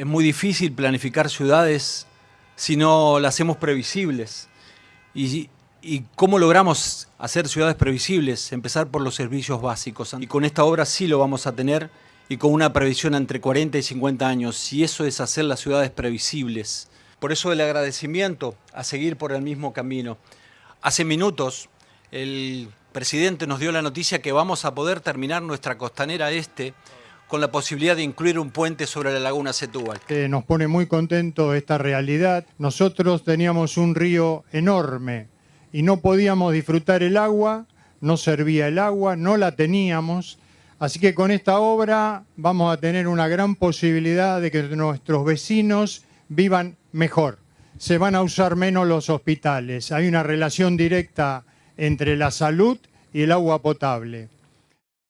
Es muy difícil planificar ciudades si no las hacemos previsibles. Y, cómo logramos hacer ciudades previsibles? Empezar por los servicios básicos. Y con esta obra sí lo vamos a tener y con una previsión entre 40 y 50 años. Y eso es hacer las ciudades previsibles. Por eso el agradecimiento a seguir por el mismo camino. Hace minutos el presidente nos dio la noticia que vamos a poder terminar nuestra costanera este con la posibilidad de incluir un puente sobre la laguna Setúbal. Eh, nos pone muy contento esta realidad. Nosotros teníamos un río enorme y no podíamos disfrutar el agua, no servía el agua, no la teníamos. Así que con esta obra vamos a tener una gran posibilidad de que nuestros vecinos vivan mejor. Se van a usar menos los hospitales. Hay una relación directa entre la salud y el agua potable.